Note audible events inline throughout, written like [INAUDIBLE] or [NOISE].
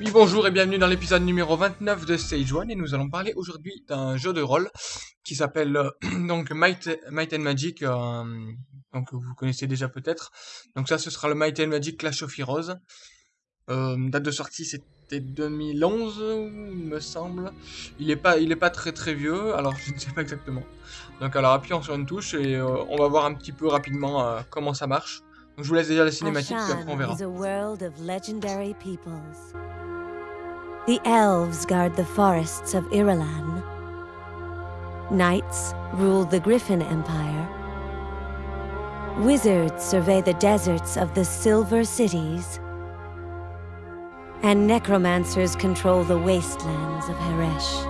Oui bonjour et bienvenue dans l'épisode numéro 29 de Stage 1 et nous allons parler aujourd'hui d'un jeu de rôle qui s'appelle euh, donc Might, and Magic, euh, donc vous connaissez déjà peut-être. Donc ça ce sera le Might and Magic Clash of Heroes. Euh, date de sortie c'était 2011 il me semble. Il est pas il est pas très très vieux alors je ne sais pas exactement. Donc alors appuyons sur une touche et on va voir un petit peu rapidement comment ça marche. Donc je vous laisse déjà la cinématique puis après on verra. is a world of legendary peoples. The elves guard the forests of Irulan. Knights rule the Griffin Empire. Wizards survey the deserts of the Silver Cities. And necromancers control the wastelands of Heresh.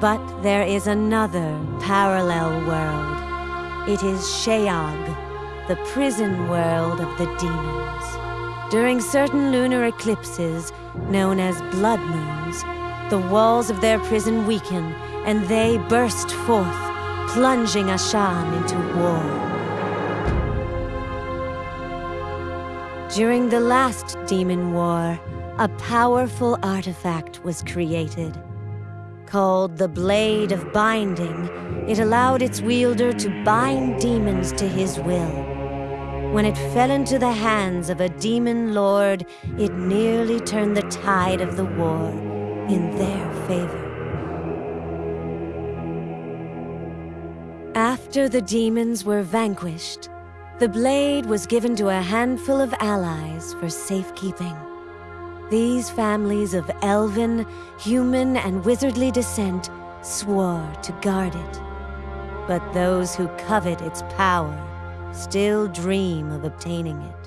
But there is another parallel world. It is Sheag, the prison world of the demons. During certain lunar eclipses, known as blood moons, the walls of their prison weaken and they burst forth, plunging Ashan into war. During the last demon war, a powerful artifact was created. Called the Blade of Binding, it allowed its wielder to bind demons to his will. When it fell into the hands of a demon lord, it nearly turned the tide of the war in their favor. After the demons were vanquished, the blade was given to a handful of allies for safekeeping. These families of elven, human, and wizardly descent swore to guard it. But those who covet its power still dream of obtaining it.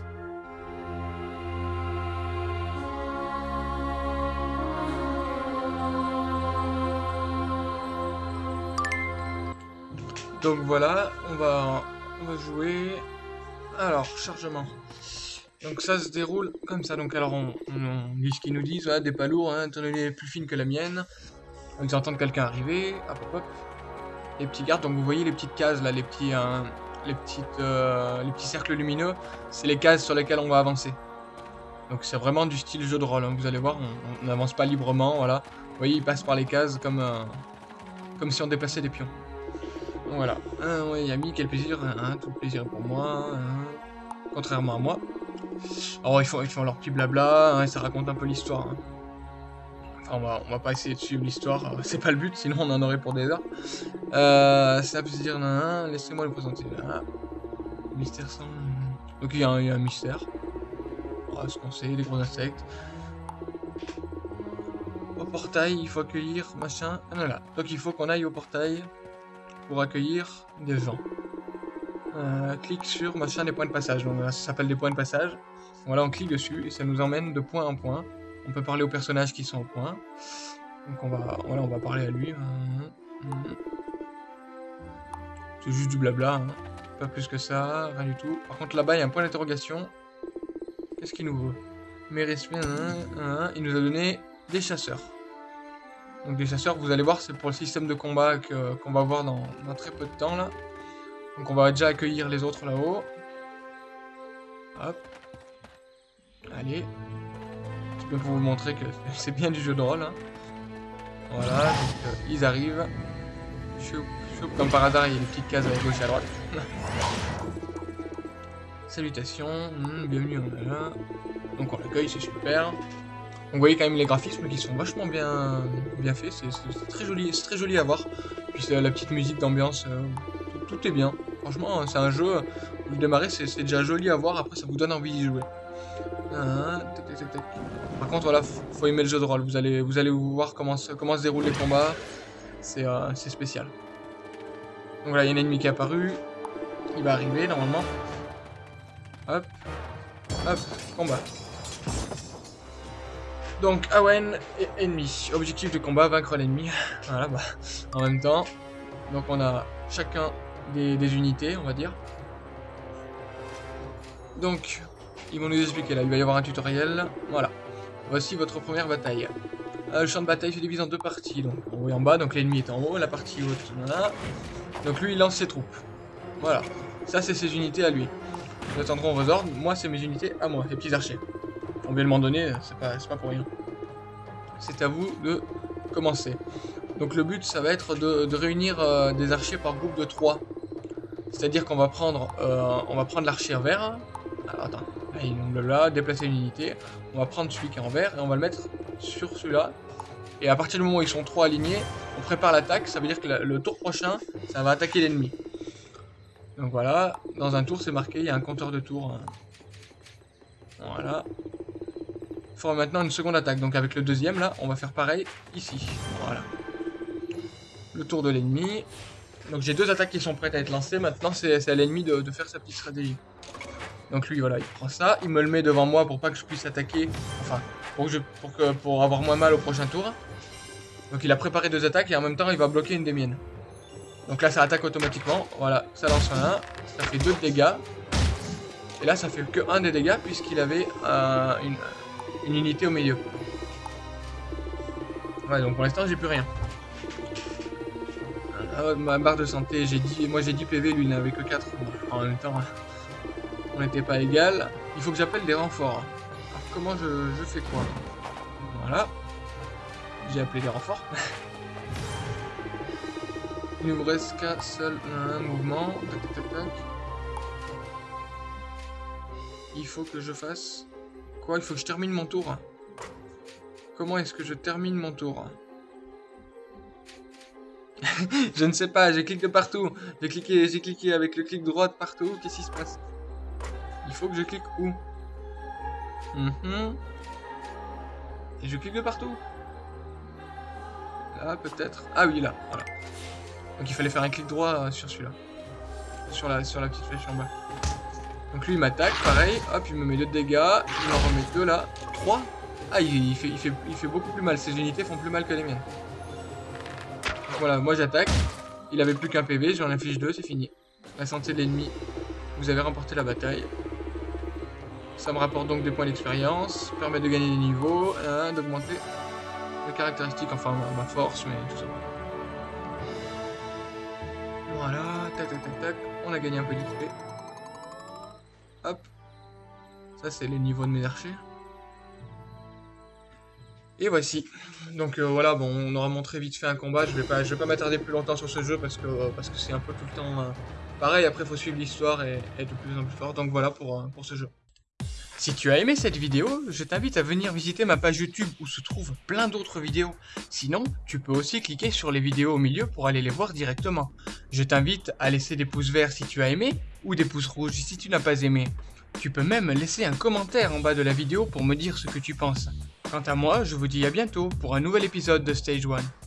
Donc voilà, on va, on va jouer. Alors, chargement. Donc ça se déroule comme ça. Donc alors on, on, lit ce qu'ils nous disent. Voilà, des pas lourds, hein, tonalité plus fine que la mienne. Ils entendent quelqu'un arriver. Hop hop hop. Les petits gardes. Donc vous voyez les petites cases là, les petits, euh, les petites, euh, les petits cercles lumineux. C'est les cases sur lesquelles on va avancer. Donc c'est vraiment du style jeu de rôle. hein. Vous allez voir, on n'avance pas librement. Voilà. Vous voyez, ils passent par les cases comme, euh, comme si on déplaçait des pions. Donc voilà. Ah, ouais, Yami, quel plaisir. hein, tout le plaisir est pour moi. hein. Contrairement à moi. Alors ils font, ils font leur petit blabla, hein, et ça raconte un peu l'histoire. hein. Enfin on va, pas essayer de suivre l'histoire, euh, c'est pas le but, sinon on en aurait pour des heures. Euh, ça peut dire, laissez-moi le présenter. Là. Mystère sans... Donc il y, a un- mystère. Voilà ce qu'on sait, des gros insectes. Au portail, il faut accueillir, machin. Ah, voilà. Donc il faut qu'on aille au portail pour accueillir des gens. Euh, clique sur machin des points de passage. Donc ça s'appelle des points de passage. Voilà, on clique dessus et ça nous emmène de point en point. On peut parler aux personnages qui sont au point. Donc on va, voilà, on va parler à lui. C'est juste du blabla, hein. pas plus que ça, rien du tout. Par contre là-bas il y a un point d'interrogation. Qu'est-ce qu'il nous veut? Méris, hein, hein, il nous a donné des chasseurs. Donc des chasseurs, vous allez voir, c'est pour le système de combat qu'on va voir dans, dans très peu de temps là. Donc on va déjà accueillir les autres là-haut. Hop. Allez. Un petit pour vous montrer que [LAUGHS] c'est bien du jeu de rôle. hein. Voilà, donc euh, ils arrivent. Choup, choup, comme par hasard, il y a des petites cases à gauche et à droite. [LAUGHS] Salutations, hmm, bienvenue on est là. Donc on l'accueille, c'est super. Vous voyez quand même les graphismes qui sont vachement bien, bien faits, c'est très joli, c'est très joli à voir. Puis la petite musique d'ambiance, euh, tout, est bien. Franchement, c'est un jeu, vous démarrez, c'est déjà joli à voir, après ça vous donne envie d'y jouer. Ah. Par contre, voilà, faut, aimer le jeu de rôle, vous allez, vous voir comment se, comment se déroulent les combats, c'est euh, c'est spécial. Donc voilà, il y a un ennemi qui est apparu, il va arriver normalement. Hop, hop, combat. Donc Awen est ennemi. Objectif de combat, vaincre l'ennemi. Voilà, bah, en même temps. Donc on a chacun des, unités, on va dire. Donc, ils vont nous expliquer là, il va y avoir un tutoriel. Voilà. Voici votre première bataille. Euh, le champ de bataille se divise en deux parties, donc en haut et en bas, donc l'ennemi est en haut, la partie haute, voilà. Donc lui il lance ses troupes. Voilà. Ça c'est ses unités à lui. Nous attendrons vos ordres. Moi, c'est mes unités à moi, les petits archers. On vient de m'en donner, c'est pas, pas pour rien. C'est à vous de commencer. Donc le but, ça va être de, réunir euh, des archers par groupe de 3. C'est-à-dire qu'on va prendre, euh, prendre l'archer vert. Alors attends, là, déplacer une unité. On va prendre celui qui est en vert et on va le mettre sur celui-là. Et à partir du moment où ils sont trois alignés, on prépare l'attaque. Ça veut dire que le tour prochain, ça va attaquer l'ennemi. Donc voilà, dans un tour c'est marqué, il y a un compteur de tours. Hein. Voilà. Il faut maintenant une seconde attaque. Donc avec le deuxième là, on va faire pareil ici. Voilà. Le tour de l'ennemi. Donc j'ai deux attaques qui sont prêtes à être lancées. Maintenant c'est à l'ennemi de, faire sa petite stratégie. Donc lui voilà, il prend ça, il me le met devant moi pour pas que je puisse attaquer. Enfin, pour, avoir moins mal au prochain tour. Donc il a préparé deux attaques et en même temps il va bloquer une des miennes. Donc là, ça attaque automatiquement. Voilà, ça lance un 1. Ça fait 2 de dégâts. Et là, ça fait que 1 des dégâts puisqu'il avait une, unité au milieu. Ouais, donc pour l'instant, j'ai plus rien. Ma barre de santé, j'ai dit, moi j'ai 10 PV, lui il n'avait que 4. En même temps, on n'était pas égal. Il faut que j'appelle des renforts. Alors comment je, fais quoi? Voilà. J'ai appelé des renforts. [LAUGHS] Il nous reste qu'un seul mouvement. Tac, tac, Il faut que je fasse... Quoi? Il faut que je termine mon tour. Comment est-ce que je termine mon tour? [LAUGHS] Je ne sais pas, j'ai cliqué de partout. J'ai cliqué, j'ai cliqué avec le clic droit partout. Qu'est-ce qui se passe? Il faut que je clique où? Mhm. Et je clique de partout. Là, peut-être. Ah oui, là, voilà. Donc il fallait faire un clic droit euh, sur celui-là. Sur la, sur la petite flèche en bas. Donc lui il m'attaque, pareil, hop, il me met 2 de dégâts, il m'en remet 2 là, 3. Ah, il, fait, il, fait, il fait beaucoup plus mal, ses unités font plus mal que les miennes. Voilà, moi j'attaque, il avait plus qu'un PV, j'en affiche 2, c'est fini. La santé de l'ennemi, vous avez remporté la bataille. Ça me rapporte donc des points d'expérience, permet de gagner des niveaux, hein, d'augmenter les caractéristiques, enfin ma force, mais tout ça. Voilà, tac tac tac tac, on a gagné un peu d'XP. Hop. Ça c'est les niveaux de mes archers. Et voici. Donc euh, voilà, bon, on aura montré vite fait un combat. Je vais pas, vais pas m'attarder plus longtemps sur ce jeu parce que que c'est un peu tout le temps euh, pareil. Après, il faut suivre l'histoire et, être de plus en plus fort. Donc voilà pour, euh, pour ce jeu. Si tu as aimé cette vidéo, je t'invite à venir visiter ma page YouTube où se trouvent plein d'autres vidéos. Sinon, tu peux aussi cliquer sur les vidéos au milieu pour aller les voir directement. Je t'invite à laisser des pouces verts si tu as aimé ou des pouces rouges si tu n'as pas aimé. Tu peux même laisser un commentaire en bas de la vidéo pour me dire ce que tu penses. Quant à moi, je vous dis à bientôt pour un nouvel épisode de Stage 1.